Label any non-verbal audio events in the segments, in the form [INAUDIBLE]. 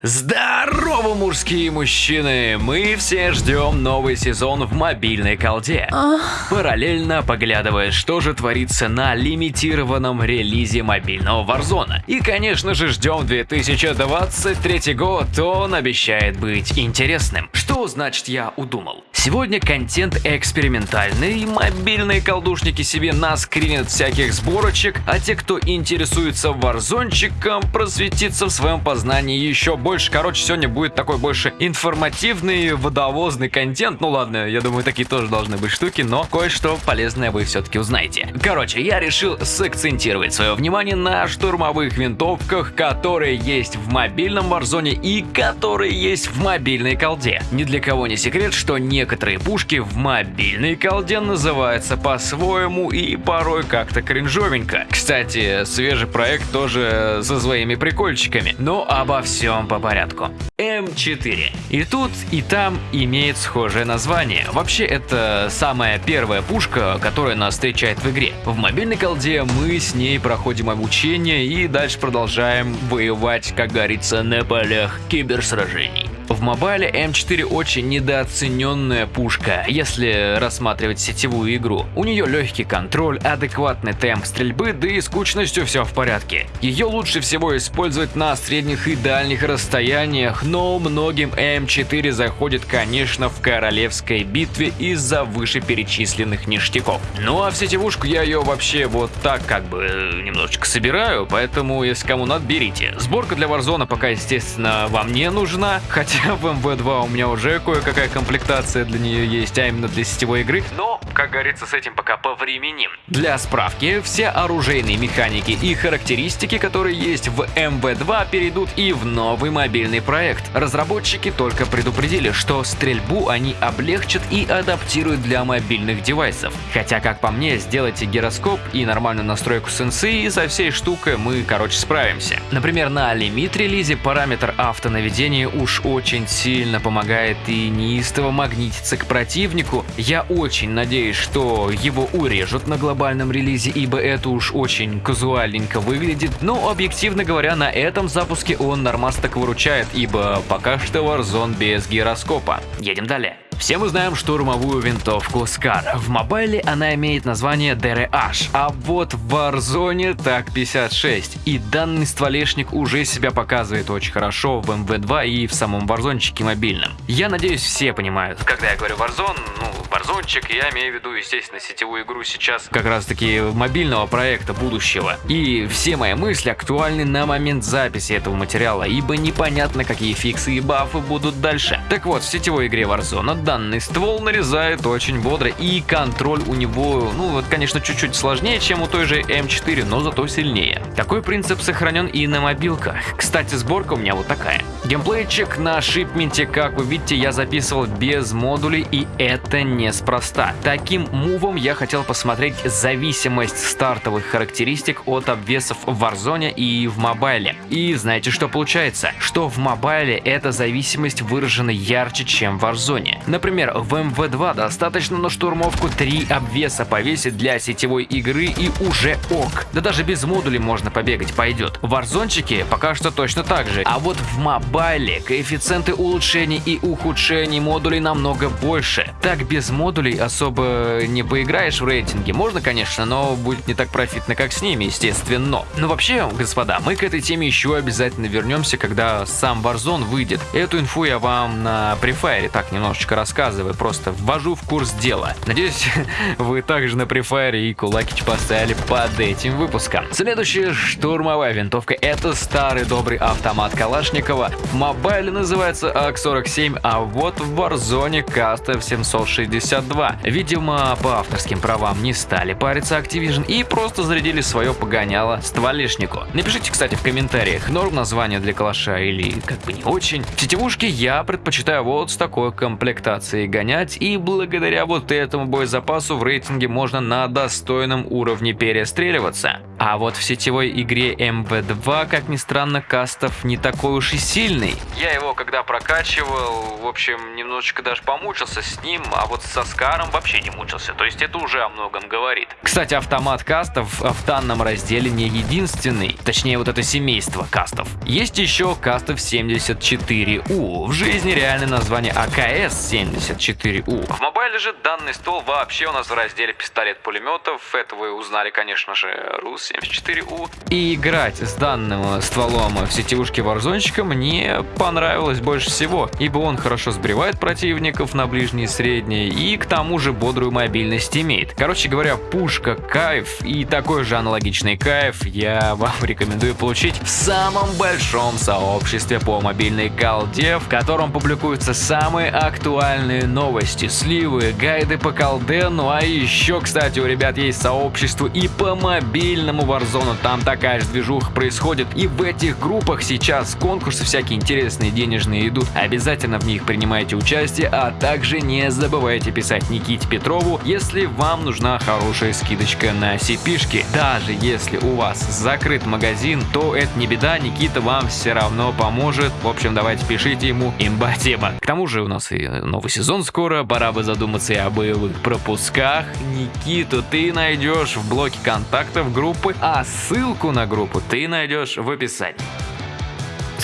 Здорово, мужские мужчины! Мы все ждем новый сезон в мобильной колде. Параллельно поглядывая, что же творится на лимитированном релизе мобильного Warzone. И, конечно же, ждем 2023 год, он обещает быть интересным. Что значит я удумал? Сегодня контент экспериментальный, мобильные колдушники себе наскринят всяких сборочек, а те, кто интересуется варзончиком, просветится в своем познании еще больше. Короче, сегодня будет такой больше информативный, водовозный контент. Ну ладно, я думаю, такие тоже должны быть штуки, но кое-что полезное вы все-таки узнаете. Короче, я решил сакцентировать свое внимание на штурмовых винтовках, которые есть в мобильном варзоне и которые есть в мобильной колде. Ни для кого не секрет, что не некоторые пушки в мобильной колде называются по-своему и порой как-то кринжовенько. Кстати, свежий проект тоже со своими прикольчиками. Но обо всем по порядку. М4. И тут, и там имеет схожее название. Вообще, это самая первая пушка, которая нас встречает в игре. В мобильной колде мы с ней проходим обучение и дальше продолжаем воевать, как говорится, на полях киберсражений. В мобайле М4 очень недооцененная пушка, если рассматривать сетевую игру. У нее легкий контроль, адекватный темп стрельбы, да и с кучностью все в порядке. Ее лучше всего использовать на средних и дальних расстояниях, но многим М4 заходит, конечно, в королевской битве из-за вышеперечисленных ништяков. Ну а в сетевушку я ее вообще вот так как бы немножечко собираю, поэтому если кому надо, берите. Сборка для Warzone пока, естественно, вам не нужна, хотя в МВ2 у меня уже кое-какая комплектация для нее есть, а именно для сетевой игры, но, как говорится, с этим пока повременим. Для справки, все оружейные механики и характеристики, которые есть в МВ2, перейдут и в новый мобильный проект. Разработчики только предупредили, что стрельбу они облегчат и адаптируют для мобильных девайсов. Хотя, как по мне, сделайте гироскоп и нормальную настройку сенсы, и со всей штукой мы, короче, справимся. Например, на лимит релизе параметр автонаведения уж очень очень сильно помогает и неистово магнитится к противнику. Я очень надеюсь, что его урежут на глобальном релизе, ибо это уж очень казуальненько выглядит. Но объективно говоря, на этом запуске он нормас так выручает, ибо пока что Warzone без гироскопа. Едем далее. Все мы знаем штурмовую винтовку SCAR. В мобайле она имеет название DRH, а вот в Warzone так 56. И данный стволешник уже себя показывает очень хорошо в MV2 и в самом Warzone мобильном. Я надеюсь, все понимают, когда я говорю Warzone, ну, Warzone, я имею в виду, естественно, сетевую игру сейчас как раз таки мобильного проекта будущего. И все мои мысли актуальны на момент записи этого материала, ибо непонятно, какие фиксы и бафы будут дальше. Так вот, в сетевой игре Warzone данный ствол нарезает очень бодро и контроль у него, ну вот конечно чуть-чуть сложнее, чем у той же М4, но зато сильнее. Такой принцип сохранен и на мобилках. Кстати, сборка у меня вот такая. Геймплейчик на шипменте, как вы видите, я записывал без модулей и это неспроста. Таким мувом я хотел посмотреть зависимость стартовых характеристик от обвесов в Warzone и в мобайле. И знаете, что получается? Что в мобайле эта зависимость выражена ярче, чем в Warzone. Например, в МВ2 достаточно на штурмовку 3 обвеса повесить для сетевой игры и уже ок. Да даже без модулей можно побегать, пойдет. В Warzone пока что точно так же. А вот в мобайле коэффициенты улучшений и ухудшений модулей намного больше. Так без модулей особо не поиграешь в рейтинге. Можно, конечно, но будет не так профитно, как с ними, естественно. Но вообще, господа, мы к этой теме еще обязательно вернемся, когда сам Warzone выйдет. Эту инфу я вам на префайре так немножечко рассказываю, просто ввожу в курс дела. Надеюсь, [LAUGHS] вы также на префайре и кулакич поставили под этим выпуском. Следующая штурмовая винтовка это старый добрый автомат Калашникова. В мобайле называется АК-47, а вот в Warzone Кастов 762. Видимо, по авторским правам не стали париться Activision и просто зарядили свое погоняло стволешнику. Напишите, кстати, в комментариях, норм название для калаша или как бы не очень. В сетевушке я предпочитаю вот с такой комплектацией гонять, и благодаря вот этому боезапасу в рейтинге можно на достойном уровне перестреливаться. А вот в сетевой игре МВ2, как ни странно, кастов не такой уж и сильный. Я его когда прокачивал, в общем, немножечко даже помучился с ним, а вот со Скаром вообще не мучился, то есть это уже о многом говорит. Кстати, автомат кастов в данном разделе не единственный, точнее вот это семейство кастов. Есть еще кастов 74У, в жизни реальное название АКС 74У. В мобайле же данный стол вообще у нас в разделе пистолет-пулеметов, это вы узнали, конечно же, Рус 74У. И играть с данным стволом в сетевушке Warzone мне понравилось больше всего, ибо он хорошо сбривает противников на ближние и средние и к тому же бодрую мобильность имеет. Короче говоря, пушка кайф и такой же аналогичный кайф я вам рекомендую получить в самом большом сообществе по мобильной колде, в котором публикуются самые актуальные новости, сливы, гайды по колде, ну а еще, кстати, у ребят есть сообщество и по мобильному Warzone, там такая же движуха происходит. И в этих группах сейчас конкурсы всякие интересные, денежные идут. Обязательно в них принимайте участие, а также не забывайте писать Никите Петрову, если вам нужна хорошая скидочка на CP-шки. Даже если у вас закрыт магазин, то это не беда, Никита вам все равно поможет. В общем, давайте пишите ему имба тема. К тому же у нас и новый сезон скоро, пора бы задуматься и о боевых пропусках. Никиту ты найдешь в блоке контактов группы, а ссылку на группу ты найдешь в описании.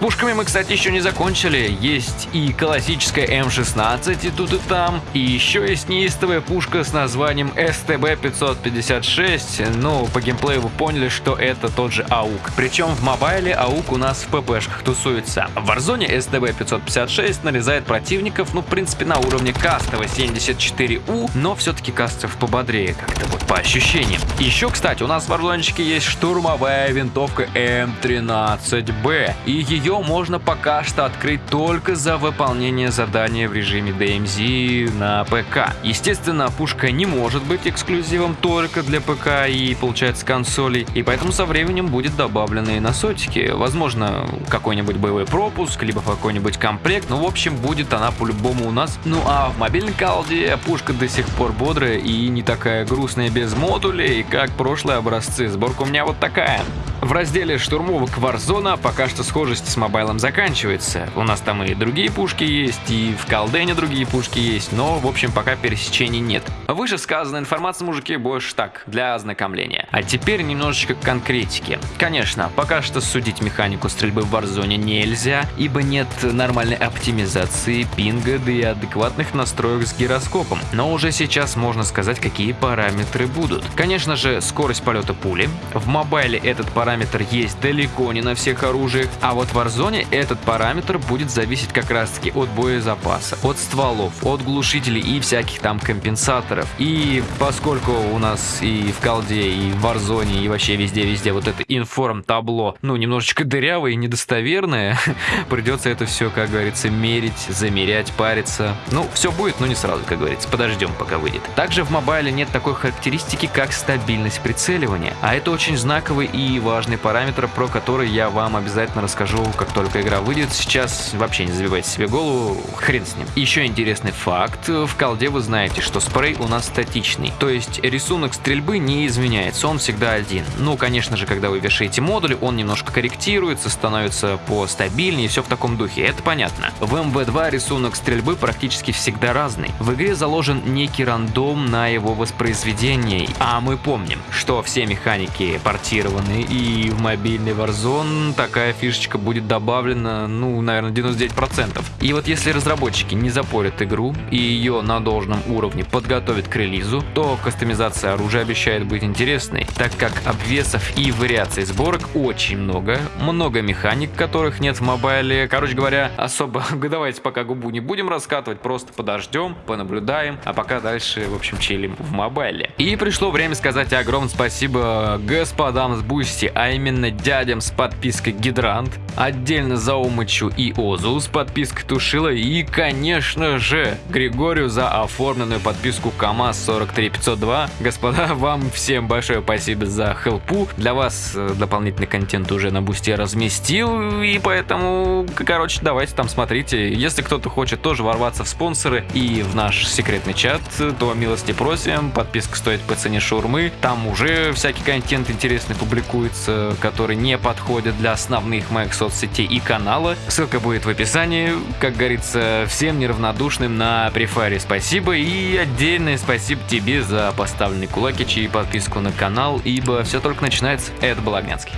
Пушками мы, кстати, еще не закончили. Есть и классическая М16 и тут и там. И еще есть неистовая пушка с названием СТБ-556. Ну, по геймплею вы поняли, что это тот же АУК. Причем в мобайле АУК у нас в ППшках тусуется. В Warzone СТБ-556 нарезает противников, ну, в принципе, на уровне кастового 74У, но все-таки кастов пободрее как-то вот по ощущениям. Еще, кстати, у нас в Warzone есть штурмовая винтовка М13Б. И ее можно пока что открыть только за выполнение задания в режиме DMZ на ПК. Естественно, пушка не может быть эксклюзивом только для ПК и, получается, консолей, и поэтому со временем будет добавлены на сотики. Возможно, какой-нибудь боевой пропуск, либо какой-нибудь комплект, но в общем будет она по-любому у нас. Ну а в мобильной колде пушка до сих пор бодрая и не такая грустная без модулей, как прошлые образцы. Сборка у меня вот такая. В разделе штурмовок Warzone пока что схожесть с мобайлом заканчивается. У нас там и другие пушки есть, и в колдене другие пушки есть, но в общем пока пересечений нет. Выше сказанная информация, мужики, больше так, для ознакомления. А теперь немножечко конкретики. Конечно, пока что судить механику стрельбы в Warzone нельзя, ибо нет нормальной оптимизации, пинга, да и адекватных настроек с гироскопом. Но уже сейчас можно сказать, какие параметры будут. Конечно же, скорость полета пули. В мобайле этот параметр параметр есть далеко не на всех оружиях, а вот в Warzone этот параметр будет зависеть как раз таки от боезапаса, от стволов, от глушителей и всяких там компенсаторов. И поскольку у нас и в колде, и в Warzone, и вообще везде-везде вот это информ табло, ну, немножечко дырявое и недостоверное, [LAUGHS] придется это все, как говорится, мерить, замерять, париться. Ну, все будет, но не сразу, как говорится, подождем, пока выйдет. Также в мобайле нет такой характеристики, как стабильность прицеливания, а это очень знаковый и важный важный параметр, про который я вам обязательно расскажу, как только игра выйдет. Сейчас вообще не забивайте себе голову, хрен с ним. Еще интересный факт. В колде вы знаете, что спрей у нас статичный. То есть рисунок стрельбы не изменяется, он всегда один. Ну, конечно же, когда вы вешаете модуль, он немножко корректируется, становится постабильнее, все в таком духе, это понятно. В MW2 рисунок стрельбы практически всегда разный. В игре заложен некий рандом на его воспроизведение, а мы помним, что все механики портированы и и в мобильный Warzone такая фишечка будет добавлена, ну, наверное, 99%. И вот если разработчики не запорят игру и ее на должном уровне подготовят к релизу, то кастомизация оружия обещает быть интересной, так как обвесов и вариаций сборок очень много, много механик, которых нет в мобайле. Короче говоря, особо [LAUGHS] давайте пока губу не будем раскатывать, просто подождем, понаблюдаем, а пока дальше, в общем, чилим в мобайле. И пришло время сказать огромное спасибо господам с Boosty, а именно дядям с подпиской Гидрант, отдельно Заумычу и Озу с подпиской Тушила и, конечно же, Григорию за оформленную подписку КамАЗ 43502. Господа, вам всем большое спасибо за хелпу. Для вас э, дополнительный контент уже на бусте разместил, и поэтому, короче, давайте там смотрите. Если кто-то хочет тоже ворваться в спонсоры и в наш секретный чат, то милости просим. Подписка стоит по цене шурмы. Там уже всякий контент интересный публикуется, который не подходит для основных моих соцсетей и канала. Ссылка будет в описании. Как говорится, всем неравнодушным на префаре спасибо и отдельное спасибо тебе за поставленный кулакич и подписку на канал, ибо все только начинается. Это был Огнянский.